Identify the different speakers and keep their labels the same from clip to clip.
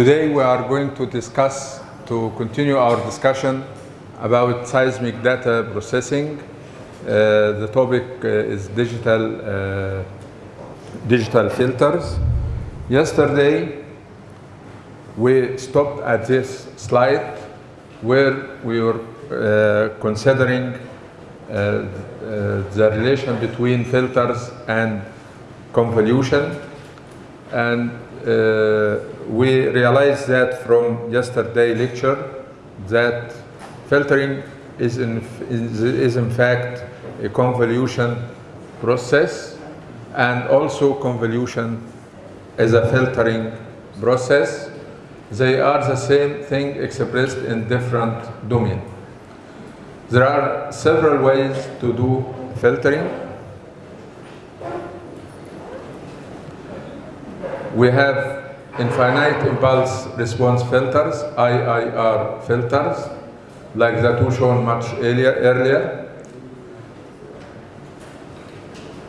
Speaker 1: Today we are going to discuss, to continue our discussion about seismic data processing. Uh, the topic uh, is digital, uh, digital filters. Yesterday we stopped at this slide where we were uh, considering uh, uh, the relation between filters and convolution and we realized that from yesterday lecture that filtering is in, is, is in fact a convolution process and also convolution is a filtering process. They are the same thing expressed in different domain. There are several ways to do filtering. We have infinite impulse response filters, IIR filters, like the two shown much earlier.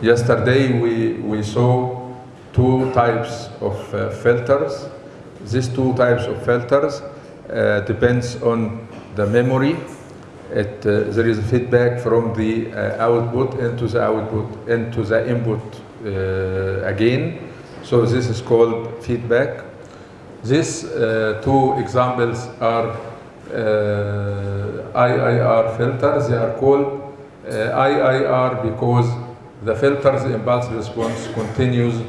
Speaker 1: Yesterday we, we saw two types of uh, filters. These two types of filters uh, depends on the memory. It, uh, there is feedback from the uh, output into the output into the input uh, again. So this is called feedback. These uh, two examples are uh, IIR filters. They are called uh, IIR because the filter's impulse response continues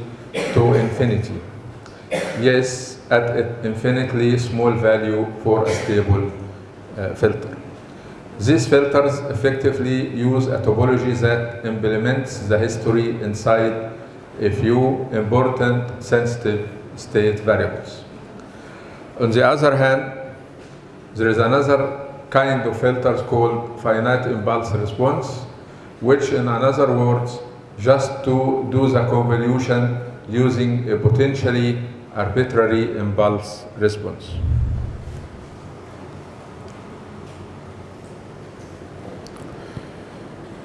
Speaker 1: to infinity. Yes, at an infinitely small value for a stable uh, filter. These filters effectively use a topology that implements the history inside a few important sensitive state variables. On the other hand, there is another kind of filters called finite impulse response, which in other words, just to do the convolution using a potentially arbitrary impulse response.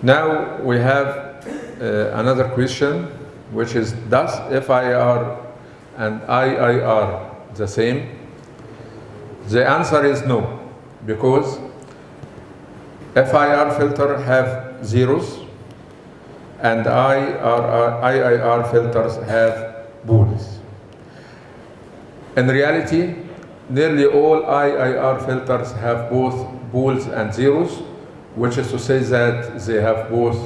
Speaker 1: Now we have uh, another question, which is, does FIR and IIR the same? The answer is no, because FIR filter have zeros and IIR filters have poles. In reality, nearly all IIR filters have both poles and zeros, which is to say that they have both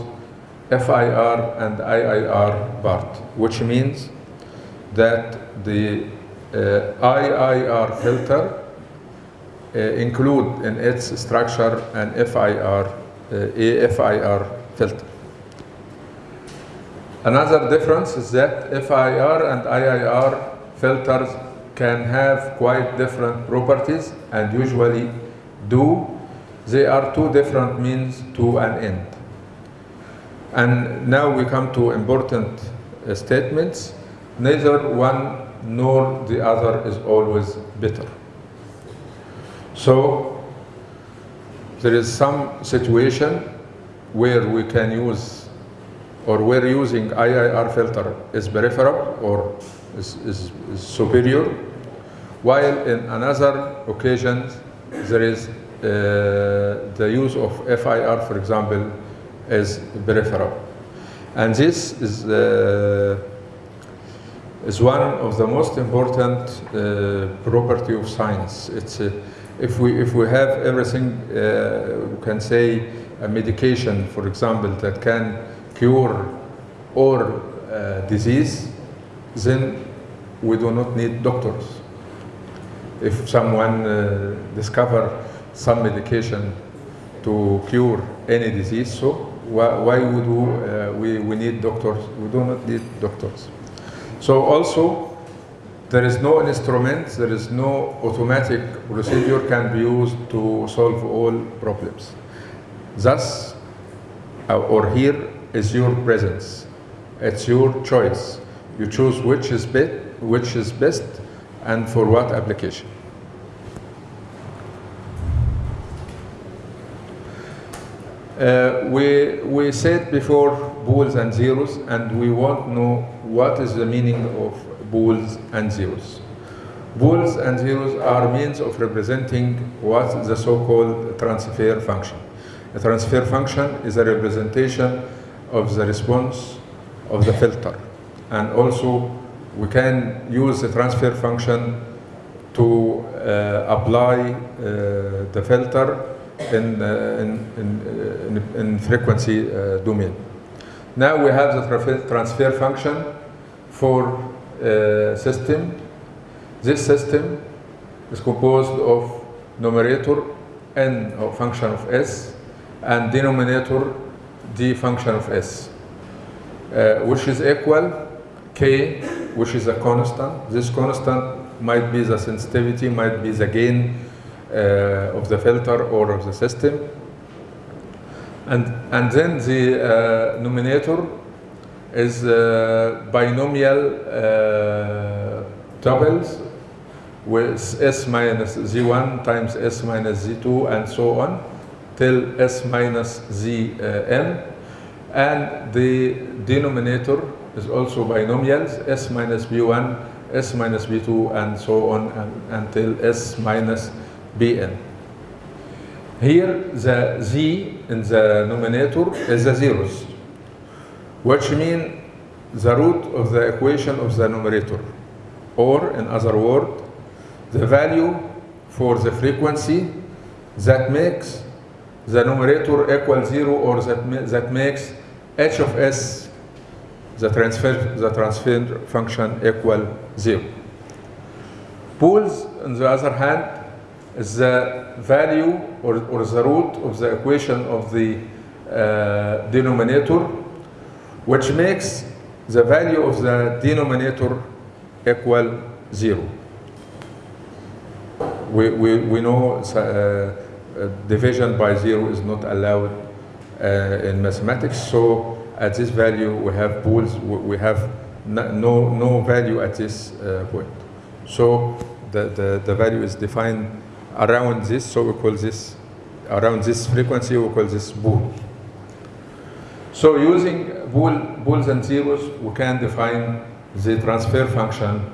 Speaker 1: FIR and IIR part, which means that the uh, IIR filter uh, include in its structure an FIR, uh, a FIR filter. Another difference is that FIR and IIR filters can have quite different properties and usually do. They are two different means to an end. And now we come to important uh, statements. Neither one nor the other is always better. So there is some situation where we can use or where using IIR filter is peripheral or is, is, is superior, while in another occasions there is uh, the use of FIR, for example, is peripheral. And this is, uh, is one of the most important uh, property of science. It's, uh, if, we, if we have everything, uh, we can say a medication, for example, that can cure or uh, disease, then we do not need doctors. If someone uh, discover some medication to cure any disease, so why, why would we, uh, we, we need doctors? We do not need doctors. So also, there is no instrument, there is no automatic procedure can be used to solve all problems. Thus, uh, or here is your presence. It's your choice. You choose which is best, which is best, and for what application. Uh, we, we said before poles and zeros, and we want to know what is the meaning of poles and zeros. Poles and zeros are means of representing what the so-called transfer function. A transfer function is a representation of the response of the filter. And also, we can use the transfer function to uh, apply uh, the filter in, uh, in, in, in, in frequency uh, domain. Now we have the transfer- function for uh, system. This system is composed of numerator n of function of s and denominator d function of s, uh, which is equal k, which is a constant. This constant might be the sensitivity, might be the gain uh, of the filter or of the system. And, and then the uh, numerator is uh, binomial uh, doubles with s minus z1 times s minus z2 and so on till s minus zn. And the denominator is also binomials, s minus b1, s minus b2, and so on and, until s minus bn. Here, the z in the numerator is the zeros, which mean the root of the equation of the numerator. Or, in other words, the value for the frequency that makes the numerator equal zero or that, ma- that makes h of s, the transfer, the transfer function equal zero. Poles, on the other hand, the value or, or the root of the equation of the uh, denominator, which makes the value of the denominator equal zero. We, we, we know uh, uh, division by zero is not allowed uh, in mathematics, so at this value we have poles, we have no, no, no value at this uh, point. So the, the, the value is defined around this, so we call this, around this frequency, we call this pole. So using pole, poles and zeros, we can define the transfer function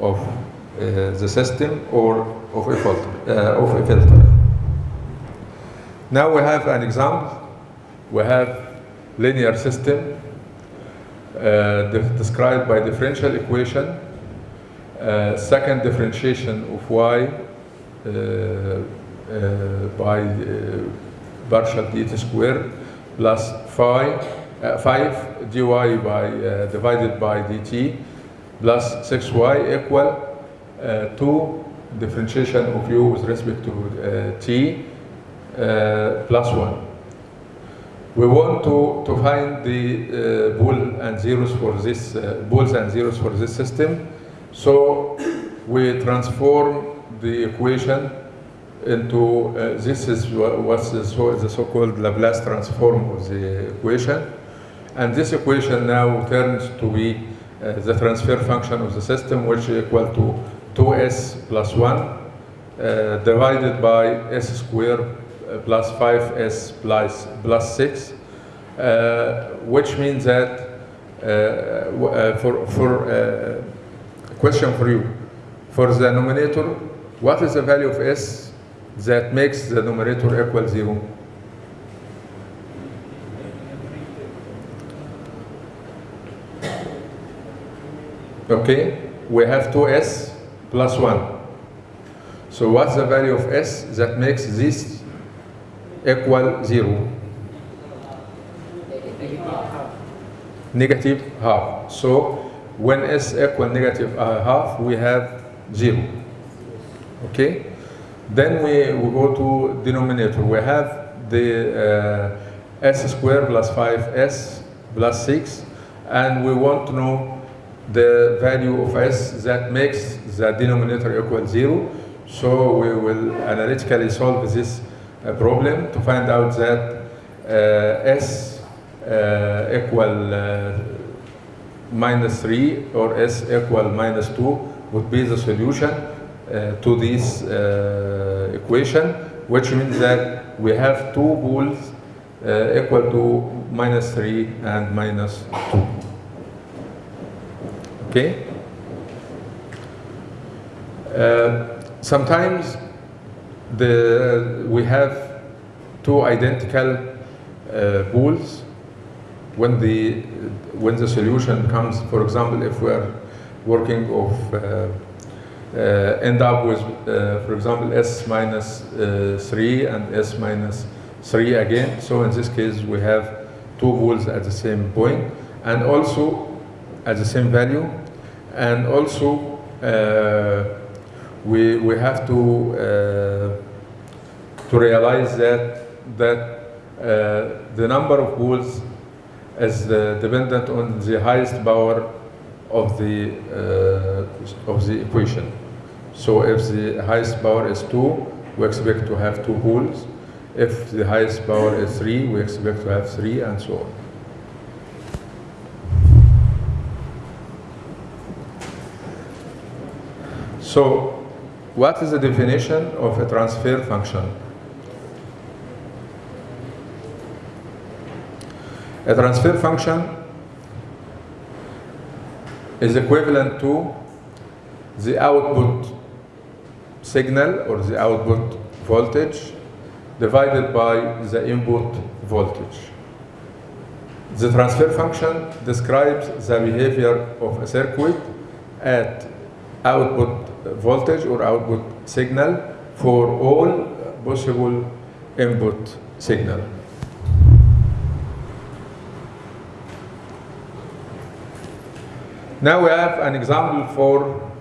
Speaker 1: of uh, the system or of a filter. Uh, of a filter. Now we have an example. We have linear system uh, de- described by differential equation. Uh, second differentiation of y by uh, partial dt squared plus phi, uh, 5 dy by uh, divided by dt plus 6y equal uh, 2 differentiation of u with respect to uh, t uh, plus 1. We want to, to find the uh, pole and zeros for this, uh, poles and zeros for this system. So we transform the equation into, uh, this is what's the so- so-called Laplace transform of the equation. And this equation now turns to be uh, the transfer function of the system, which is equal to 2s plus 1 uh, divided by s squared uh, plus 5s plus, plus 6, uh, which means that uh, for, for question for you, for the numerator, what is the value of s that makes the numerator equal 0? Okay, we have 2s plus 1. So what's the value of s that makes this equal 0? Negative half. So when s equal negative half, we have 0. Okay? Then we, we go to denominator. We have the uh, s squared plus 5s plus 6, and we want to know the value of s that makes the denominator equal 0. So we will analytically solve this uh, problem to find out that uh, s uh, equal uh, minus 3 or s equal minus 2 would be the solution to this uh, equation, which means that we have two poles uh, equal to minus 3 and minus 2. Okay? Uh, sometimes the, we have two identical uh, when the, when the solution comes, for example, if we are working of uh, uh, end up with, uh, for example, s minus uh, 3 and s minus 3 again. So in this case, we have two poles at the same point and also at the same value. And also, uh, we, we have to, uh, to realize that, that uh, the number of poles is uh, dependent on the highest power of the, uh, of the equation. So if the highest power is 2, we expect to have two poles. If the highest power is 3, we expect to have 3, and so on. So what is the definition of a transfer function? A transfer function is equivalent to the output signal or the output voltage divided by the input voltage. The transfer function describes the behavior of a circuit at output voltage or output signal for all possible input signal. Now we have an example for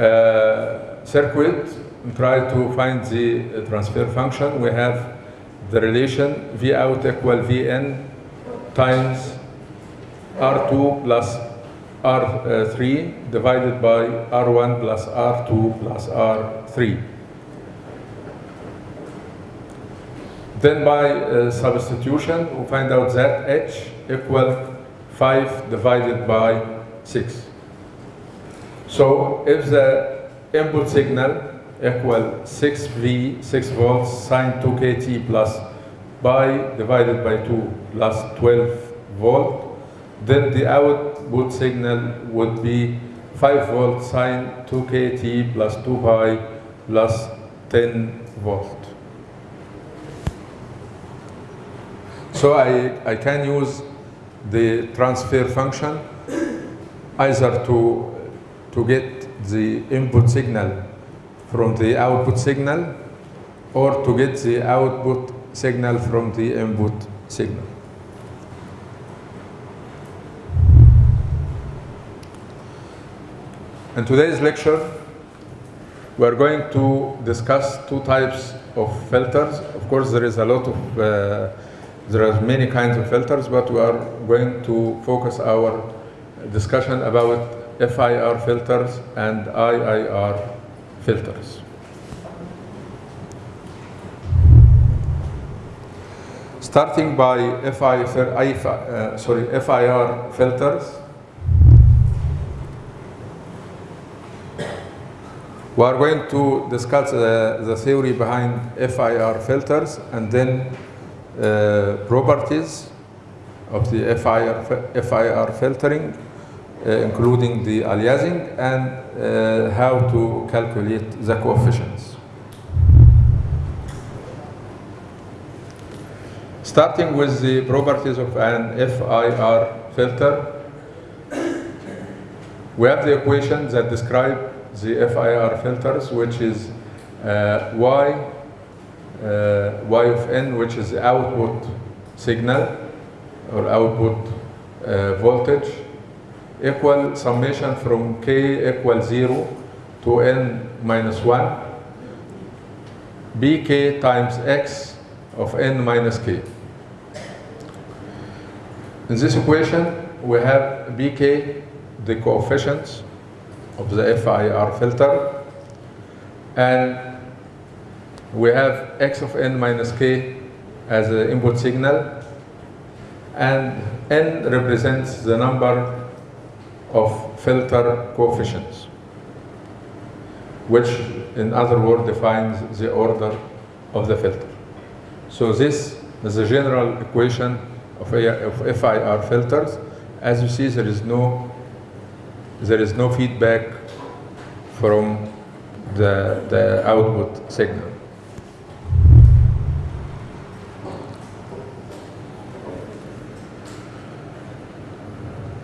Speaker 1: uh, circuit. We try to find the transfer function. We have the relation V out equal Vn times R2 plus R3 divided by R1 plus R2 plus R3. Then by uh, substitution, we find out that H equal 5 divided by 6. So if the input signal equal 6V, 6 volts sine 2kT plus pi divided by 2 plus 12 volt, then the output signal would be 5 volt sine 2kT plus 2 pi plus 10 volt. So I, I can use the transfer function either to, to get the input signal from the output signal or to get the output signal from the input signal. In today's lecture, we are going to discuss two types of filters. Of course, there is a lot of, uh, there are many kinds of filters, but we are going to focus our discussion about FIR filters and IIR filters. Starting by uh, sorry, FIR filters, We are going to discuss uh, the theory behind FIR filters and then uh, properties of the FIR, FIR filtering, including the aliasing and uh, how to calculate the coefficients. Starting with the properties of an FIR filter, we have the equation that describe the FIR filters, which is uh, y, uh, y of n, which is the output signal or output uh, voltage, equal summation from k equal 0 to n minus 1, bk times x of n minus k. In this equation, we have bk, the coefficients, of the FIR filter. And we have x of n minus k as the input signal. And n represents the number of filter coefficients, which in other words defines the order of the filter. So this is the general equation of, of FIR filters. As you see, there is no there is no feedback from the, the output signal.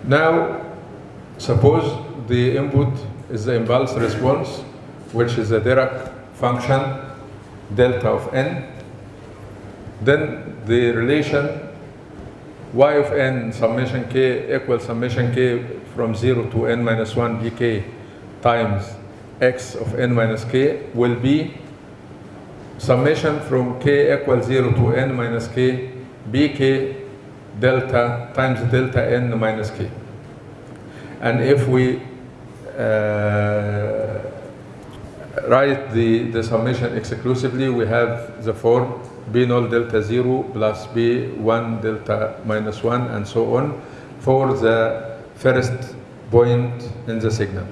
Speaker 1: Now, suppose the input is the impulse response, which is the Dirac function delta of n. Then the relation y of n summation k equals summation k from 0 to n minus 1 dk times x of n minus k will be summation from k equals 0 to n minus k bk delta times delta n minus k. And if we uh, write the, the summation exclusively, we have the form b 0 delta 0 plus b 1 delta minus 1 and so on for the first point in the signal.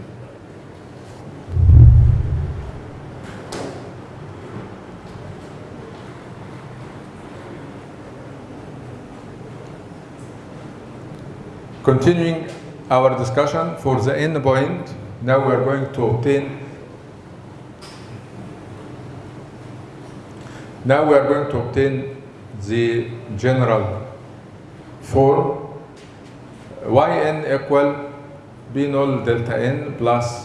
Speaker 1: Continuing our discussion for the end point, now we are going to obtain Now we are going to obtain the general form yn equal b 0 delta n plus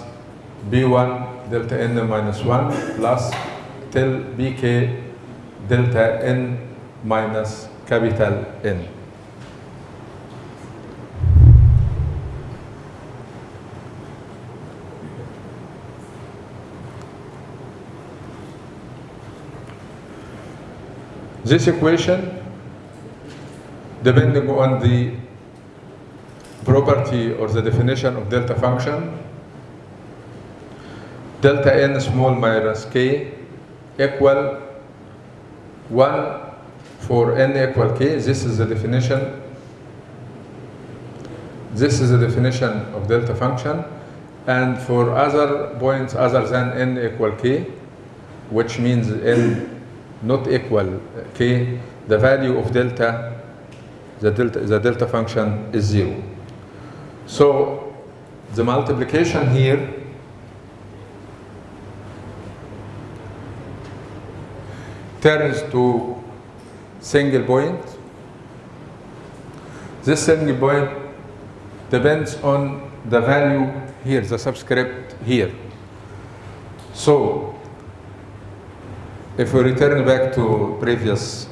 Speaker 1: b1 delta n minus 1 plus till bk delta n minus capital N. This equation, depending on the property or the definition of delta function, delta n small minus k equal 1 for n equal k. This is the definition. This is the definition of delta function. And for other points other than n equal k, which means n not equal k, the value of delta, the delta, the delta function is zero. So the multiplication here turns to single point. This single point depends on the value here, the subscript here. So if we return back to previous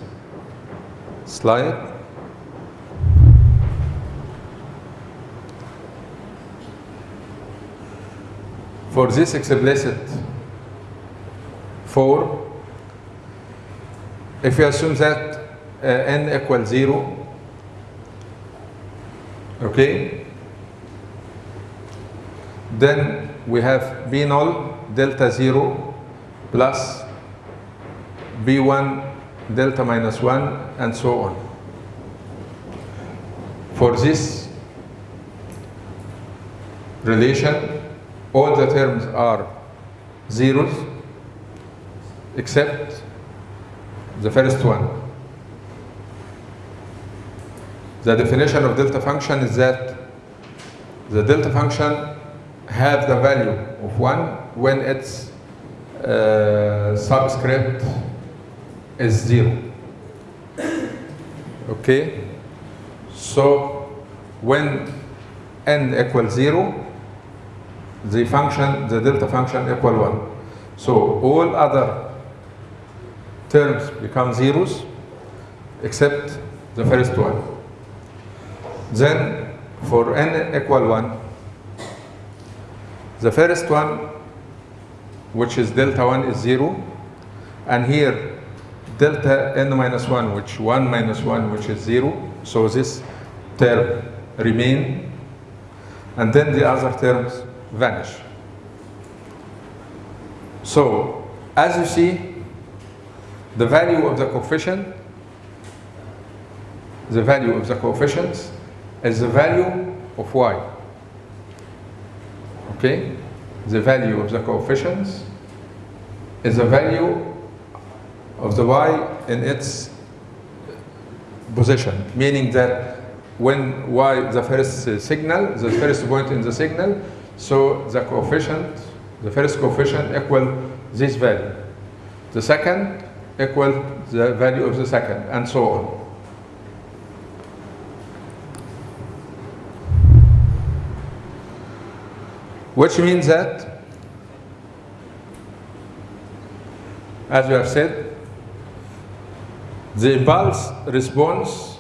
Speaker 1: slide, for this explicit 4, if we assume that uh, n equals 0, okay, then we have b 0 delta 0 plus b1 delta minus 1 and so on. For this relation, all the terms are zeros except the first one. The definition of delta function is that the delta function have the value of 1 when its uh, subscript is 0. Okay? So when n equals 0, the function, the delta function equal 1. So all other terms become zeros except the first one. Then for n equal 1, the first one, which is delta 1 is 0, and here delta n minus 1, which 1 minus 1, which is 0, so this term remain, and then the other terms vanish. So, as you see, the value of the coefficient, the value of the coefficients is the value of y. Okay? The value of the coefficients is the value of the y in its position, meaning that when y the first signal, the first point in the signal, so the coefficient the first coefficient equal this value. The second equal the value of the second, and so on. Which means that, as we have said, the impulse response,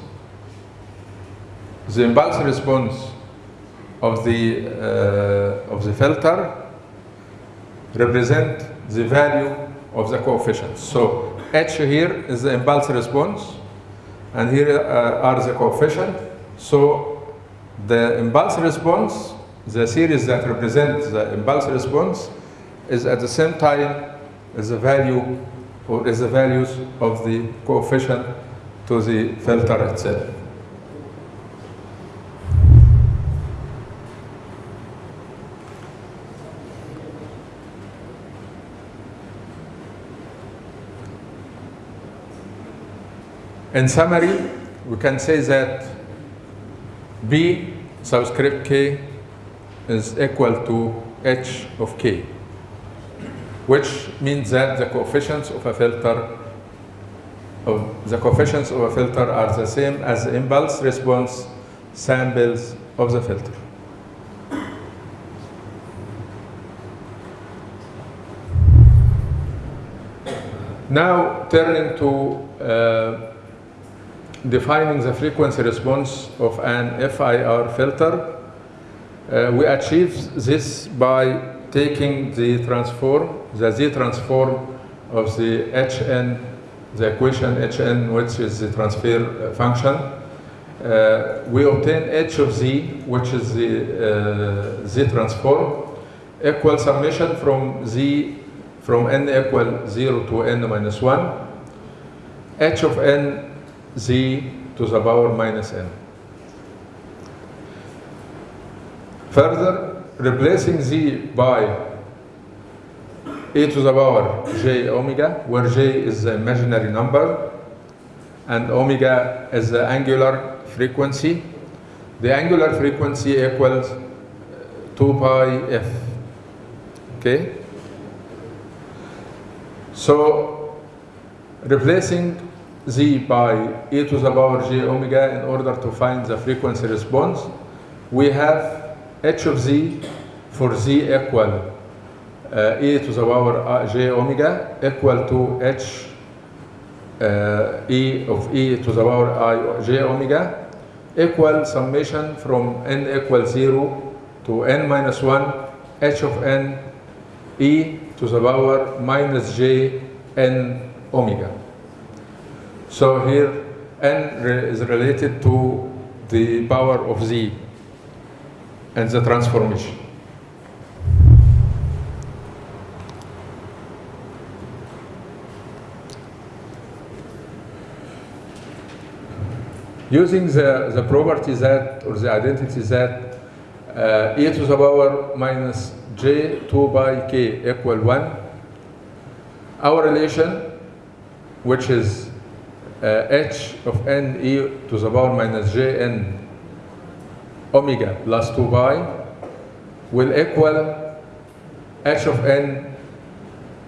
Speaker 1: the impulse response of the uh, of the filter represent the value of the coefficients. So H here is the impulse response, and here uh, are the coefficients. So the impulse response, the series that represents the impulse response, is at the same time as the value or is the values of the coefficient to the filter itself. In summary, we can say that B subscript k is equal to h of k, which means that the coefficients of a filter of the coefficients of a filter are the same as the impulse response samples of the filter. Now turning to uh, defining the frequency response of an FIR filter, uh, we achieve this by taking the transform, the Z transform of the Hn, the equation Hn, which is the transfer function. Uh, we obtain H of Z, which is the uh, Z transform, equal summation from Z from n equal 0 to n minus 1, H of n z to the power minus n. Further, replacing z by e to the power j omega, where j is the imaginary number and omega is the angular frequency. The angular frequency equals uh, 2 pi f. Okay? So, replacing z by e to the power j omega in order to find the frequency response. We have h of z for z equal uh, e to the power j omega equal to h uh, e of e to the power i j omega equal summation from n equal 0 to n minus 1 h of n e to the power minus j n omega. So here n is related to the power of z and the transformation. Using the, the property that, or the identity that uh, e to the power minus j 2 by k equal 1, our relation, which is uh, h of n e to the power minus j n omega plus 2 pi will equal h of n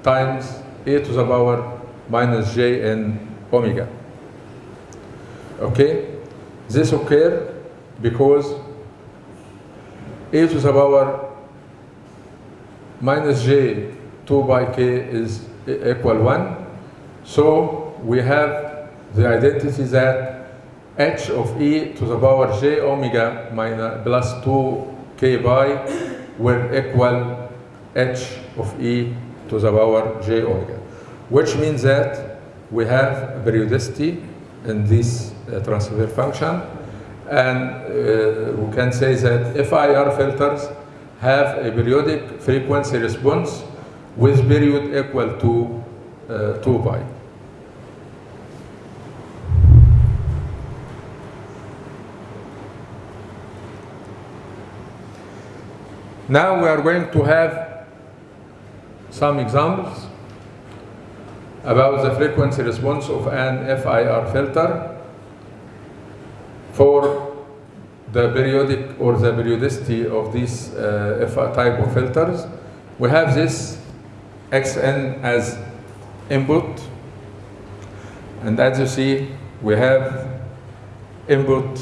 Speaker 1: times e to the power minus j n omega. Okay? This occur because e to the power minus j 2 by k is equal 1. So we have the identity that h of e to the power j omega minus plus 2 k by will equal h of e to the power j omega, which means that we have periodicity in this uh, transfer function, and uh, we can say that FIR filters have a periodic frequency response with period equal to uh, 2 pi. Now we are going to have some examples about the frequency response of an FIR filter for the periodic or the periodicity of these uh, type of filters we have this xn as input. And as you see, we have input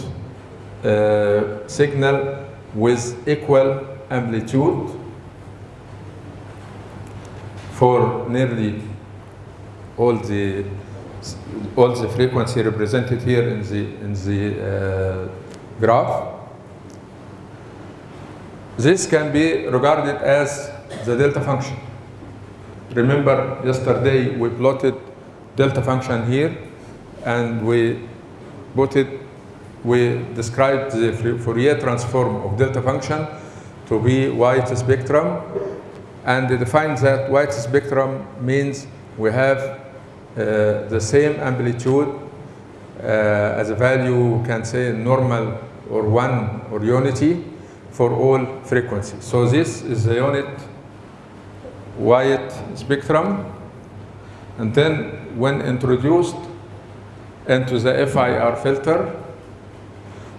Speaker 1: uh, signal with equal amplitude for nearly all the all the frequency represented here in the in the uh, graph. This can be regarded as the delta function. Remember yesterday we plotted delta function here and we put it, we described the Fourier transform of delta function to be white spectrum and defines that white spectrum means we have uh, the same amplitude uh, as a value, can say normal or one or unity for all frequencies. So this is the unit white spectrum. And then when introduced into the FIR filter,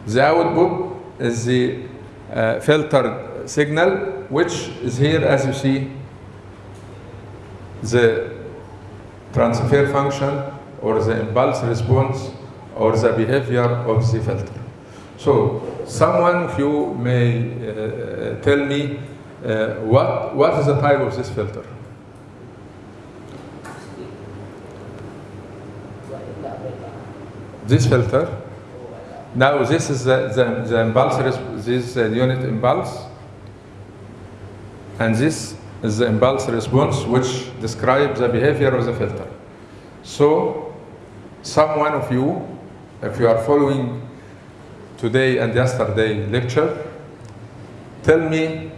Speaker 1: the output is the uh, filtered signal, which is here as you see, the transfer function or the impulse response or the behavior of the filter. So someone of you may uh, tell me uh, what, what is the type of this filter? This filter. Now this is the, the, the impulse, this is the unit impulse. And this is the impulse response which describes the behavior of the filter. So some one of you, if you are following today and yesterday lecture, tell me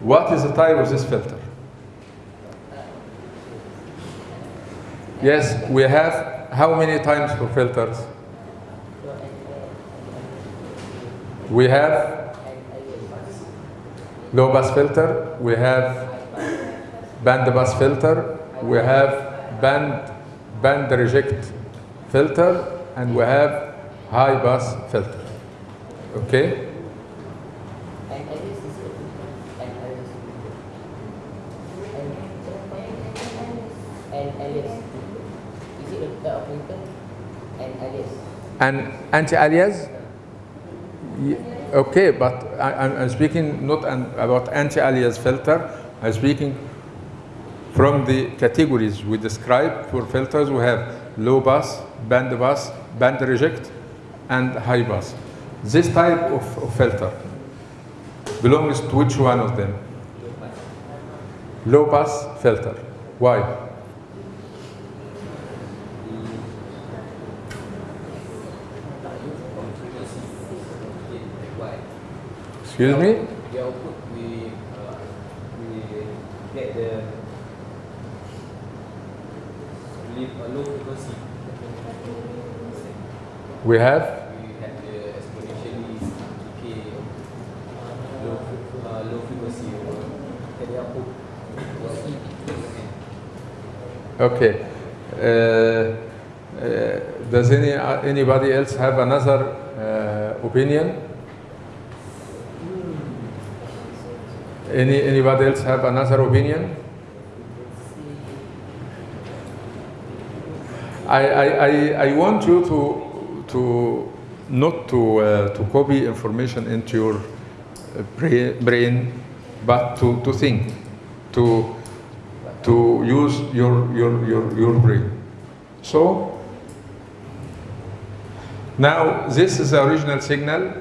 Speaker 1: what is the type of this filter? Yes, we have how many times for filters? We have low pass filter, we have band pass filter, we have band band reject filter, and we have high pass filter. Okay?
Speaker 2: And Alice is it? And Alice. And Alice. Is it a type of filter? And Alice.
Speaker 1: And anti-alias? Okay, but I, I'm- I'm speaking not an, about anti-alias filter. I'm speaking from the categories we describe for filters. We have low pass, band pass, band reject, and high pass. This type of, of filter belongs to which one of them? Low pass filter. Why? Excuse me?
Speaker 3: The output we uh, we get the low frequency.
Speaker 1: We have
Speaker 3: We had the exponentially decay low uh, low frequency at the output. was.
Speaker 1: Okay. Uh, uh, does any uh, anybody else have another uh, opinion? Any anybody else have another opinion? I, I, I, I want you to to not to uh, to copy information into your uh, brain, but to, to think, to to use your, your, your, your brain. So, now this is the original signal.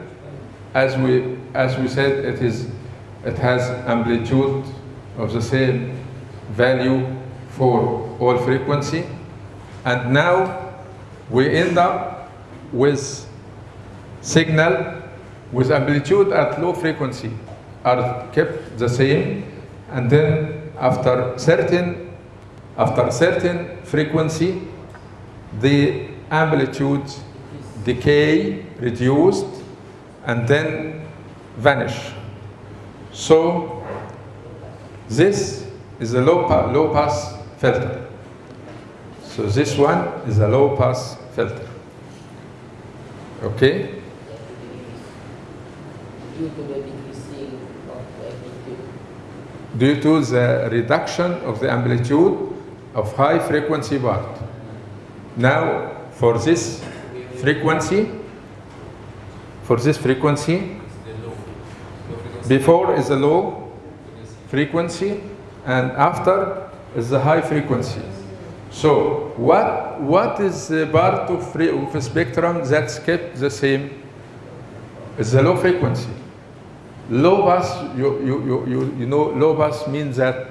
Speaker 1: As we, as we said, it, is, it has amplitude of the same value for all frequency. And now we end up with signal with amplitude at low frequency are kept the same and then after certain after certain frequency the amplitude decay reduced and then vanish so this is a low, pa- low pass filter. So this one is a low pass filter. Okay?
Speaker 2: Due to the
Speaker 1: due to the reduction of the amplitude of high frequency part. Now, for this frequency, for this frequency,
Speaker 3: The low. Low frequency.
Speaker 1: Before is a low frequency and after is the high frequency. So what, what is the part of, of a spectrum that's kept the same? Is the low frequency. Low pass, you, you, you, you, you know, low pass means that.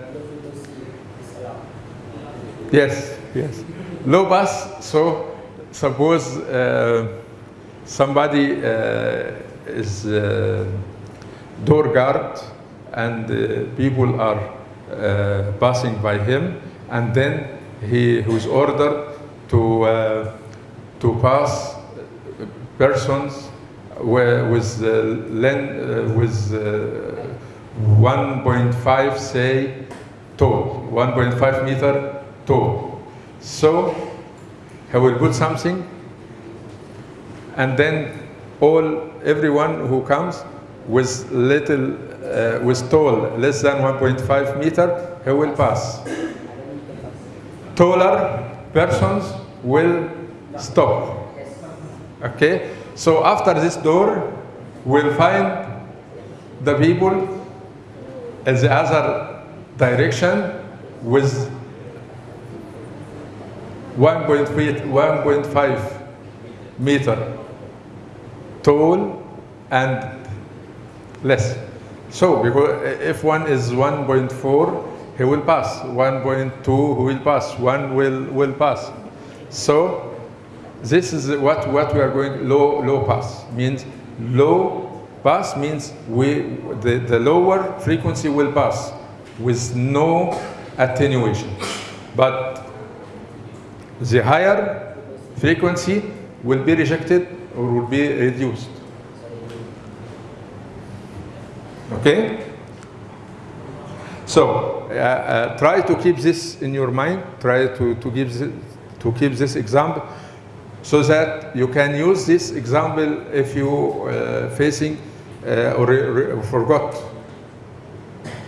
Speaker 1: Yes, yes. Low pass, so suppose uh, somebody uh, is uh, door guard and uh, people are uh, passing by him. And then he was ordered to, uh, to pass persons where- with, uh, with uh, 1.5 say tall, 1.5 meter tall. So he will put something, and then all everyone who comes with little uh, with tall less than 1.5 meter, he will pass. Taller persons will stop. Okay, so after this door, we'll find the people in the other direction with 1.5 1.5 meter tall and less. So, because if one is 1.4, he will pass. 1.2, will pass. One will will pass. So, this is what what we are going low low pass means low pass means we the, the lower frequency will pass with no attenuation, but the higher frequency will be rejected or will be reduced. Okay? So uh, uh, try to keep this in your mind. Try to, to, give to keep this example so that you can use this example if you uh, facing uh, or forgot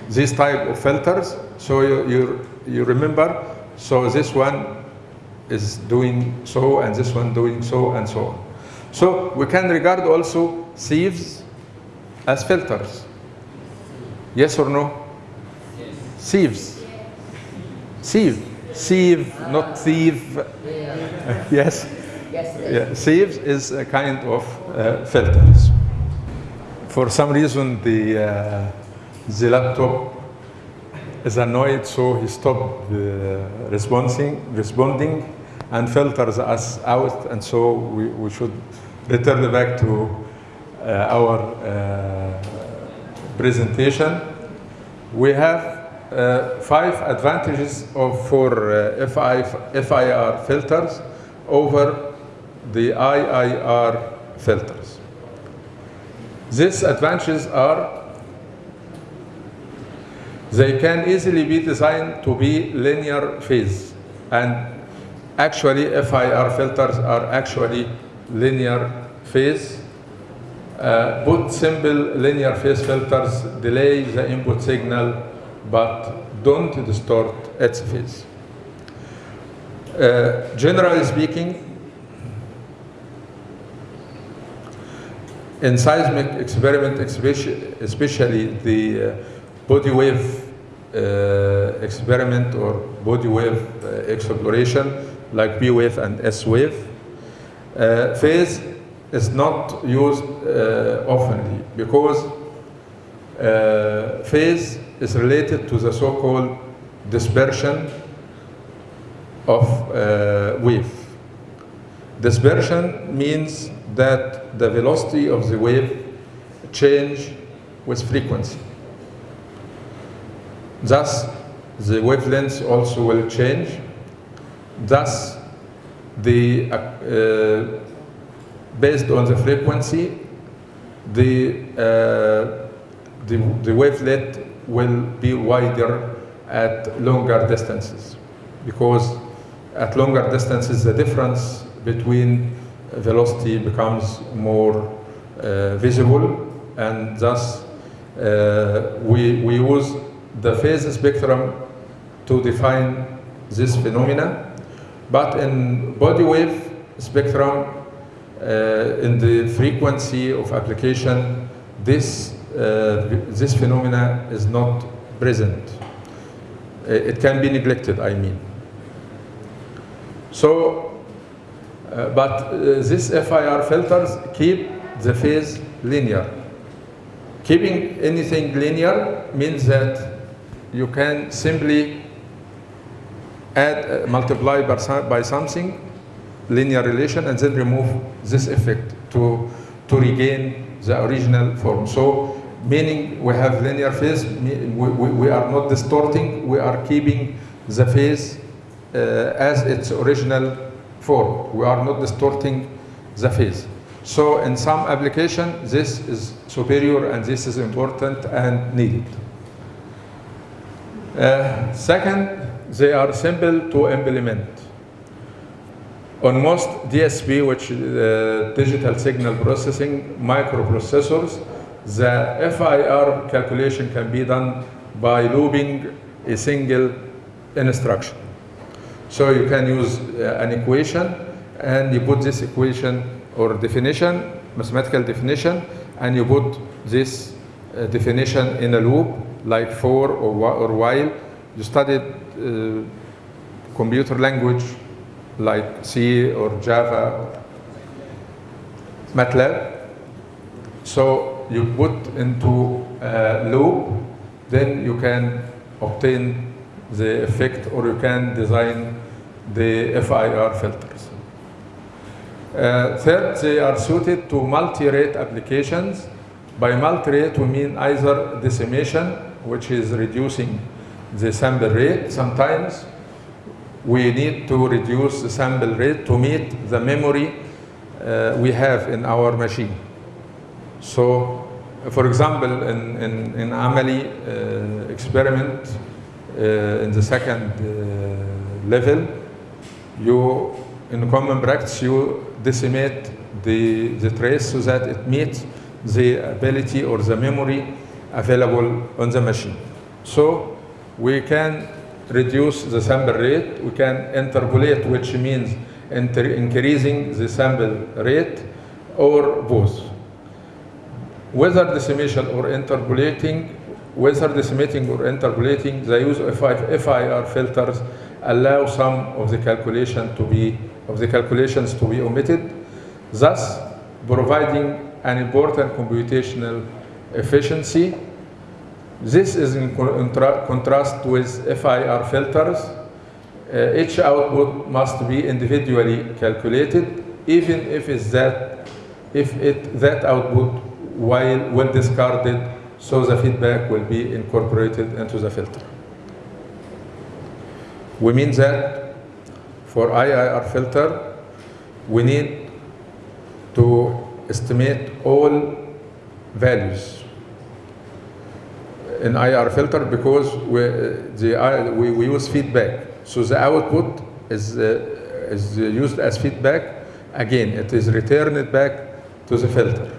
Speaker 1: this type of filters. So you, you, you remember, so this one is doing so and this one doing so and so on. So we can regard also sieves as filters. Yes or no? Sieves. Sieve. Sieve, not thief.
Speaker 2: Yeah.
Speaker 1: Yes.
Speaker 2: Yes, yes.
Speaker 1: Yeah. Sieves is a kind of uh, filters. For some reason, the, uh, the laptop is annoyed, so he stopped uh, responding, responding and filters us out, and so we, we should return back to uh, our uh, presentation. We have uh, five advantages of, for uh, FI, FIR filters over the IIR filters. These advantages are they can easily be designed to be linear phase. And actually, FIR filters are actually linear phase. Uh, both simple linear phase filters delay the input signal but don't distort its phase. Uh, generally speaking, in seismic experiment, especially, especially the uh, body wave uh, experiment or body wave uh, exploration, like P wave and S wave, uh, phase is not used uh, oftenly because uh, phase is related to the so-called dispersion of uh, wave. Dispersion means that the velocity of the wave change with frequency. Thus, the wavelength also will change. Thus, the, uh, based on the frequency, the, uh, the, the wavelet will be wider at longer distances because at longer distances the difference between velocity becomes more uh, visible and thus uh, we, we use the phase spectrum to define this phenomena. But in body wave spectrum, in the frequency of application, this, uh, this phenomena is not present. Uh, It can be neglected, I mean. So, uh, but uh, these FIR filters keep the phase linear. Keeping anything linear means that you can simply add, uh, multiply by, by something, linear relation, and then remove this effect to, to regain the original form. So, meaning we have linear phase, we, we, we are not distorting, we are keeping the phase uh, as its original form. We are not distorting the phase. So in some application, this is superior and this is important and needed. Uh, second, they are simple to implement. On most DSP, which uh, digital signal processing microprocessors, the FIR calculation can be done by looping a single instruction. So you can use uh, an equation and you put this equation or definition, mathematical definition, and you put this uh, definition in a loop like for or, or while. You studied uh, computer language like C or Java, MATLAB. So you put into a loop, then you can obtain the effect or you can design the FIR filters. Uh, third, they are suited to multi-rate applications. By multi-rate, we mean either decimation, which is reducing the sample rate. Sometimes we need to reduce the sample rate to meet the memory uh, we have in our machine. So, for example, in, in, in Amali uh, experiment, uh, in the second uh, level, you, in common practice, you decimate the, the trace so that it meets the ability or the memory available on the machine. So we can reduce the sample rate, we can interpolate, which means increasing the sample rate, or both. Whether decimation or interpolating, whether decimating or interpolating, the use of FIR filters allow some of the calculation to be of the calculations to be omitted, thus providing an important computational efficiency. This is in contra- contrast with FIR filters. Uh, each output must be individually calculated, even if that if it that output while well discarded, so the feedback will be incorporated into the filter. We mean that for IIR filter, we need to estimate all values in IR filter because we, the, I- we, we use feedback. So the output is, uh, is used as feedback. Again, it is returned back to the filter.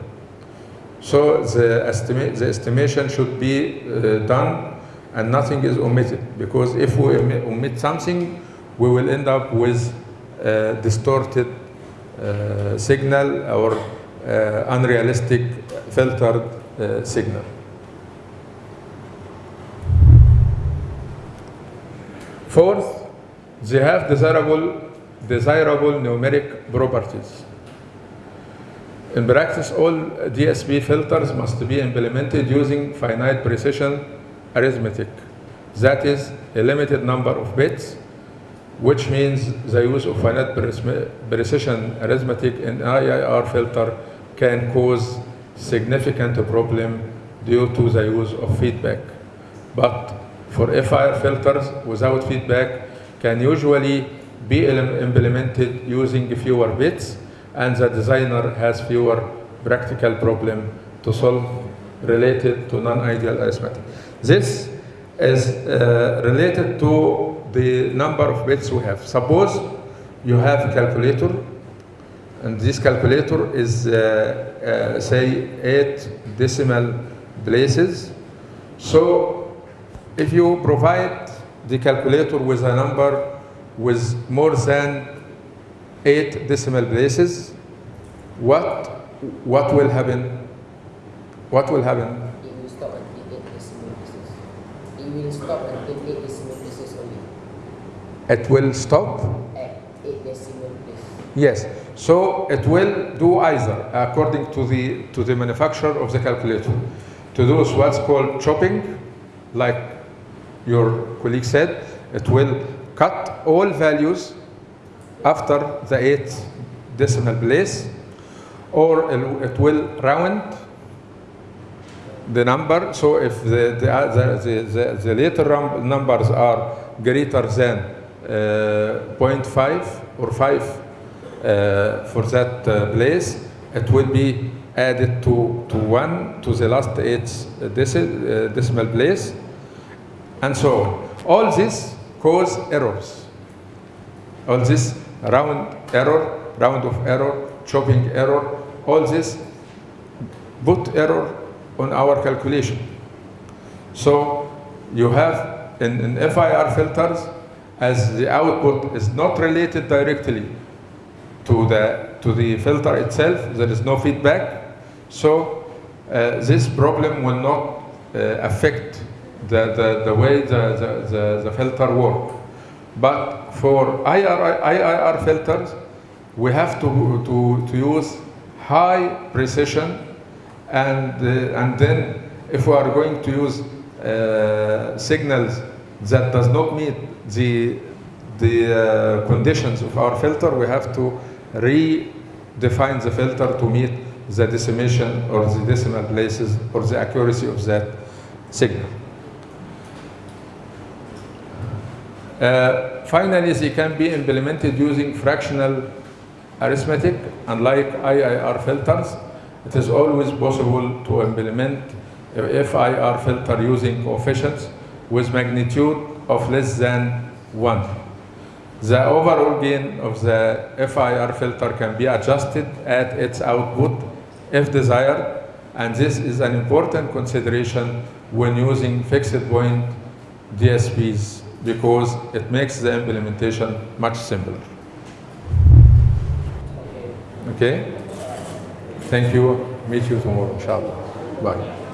Speaker 1: So the, estimate, the estimation should be uh, done and nothing is omitted because if we omit something, we will end up with uh, distorted uh, signal or uh, unrealistic filtered uh, signal. Fourth, they have desirable, desirable numeric properties. In practice, all DSP filters must be implemented using finite precision arithmetic. That is a limited number of bits, which means the use of finite precision arithmetic in IIR filter can cause significant problem due to the use of feedback. But for FIR filters without feedback can usually be implemented using fewer bits and the designer has fewer practical problem to solve related to non-ideal arithmetic. This is uh, related to the number of bits we have. Suppose you have a calculator and this calculator is uh, uh, say eight decimal places. So if you provide the calculator with a number with more than eight decimal places, what, what will happen? What will happen?
Speaker 2: It will stop until 8 decimal places. It will stop until 8 decimal places only.
Speaker 1: It will stop?
Speaker 2: At 8 decimal places.
Speaker 1: Yes. So it will do either, according to the, to the manufacturer of the calculator, to do what's called chopping, like your colleague said, it will cut all values after the eighth decimal place, or it will round the number. So if the, the, uh, the, the, the later numbers are greater than uh, 0.5 or 5 uh, for that uh, place, it will be added to, to 1 to the last eight deci- uh, decimal place, and so on. All this cause errors. All this round error, round of error, chopping error, all this put error on our calculation. So you have in, in FIR filters, as the output is not related directly to the, to the filter itself, there is no feedback. So uh, this problem will not uh, affect the, the, the way the, the, the, the filter work. But for IR, IIR filters, we have to, to, to use high precision and, uh, and then if we are going to use uh, signals that does not meet the, the uh, conditions of our filter, we have to redefine the filter to meet the decimation or the decimal places or the accuracy of that signal. Uh, finally, they can be implemented using fractional arithmetic. Unlike IIR filters, it is always possible to implement FIR filter using coefficients with magnitude of less than 1. The overall gain of the FIR filter can be adjusted at its output if desired, and this is an important consideration when using fixed point DSPs because it makes the implementation much simpler. Okay. Thank you. Meet you tomorrow, inshallah. Bye.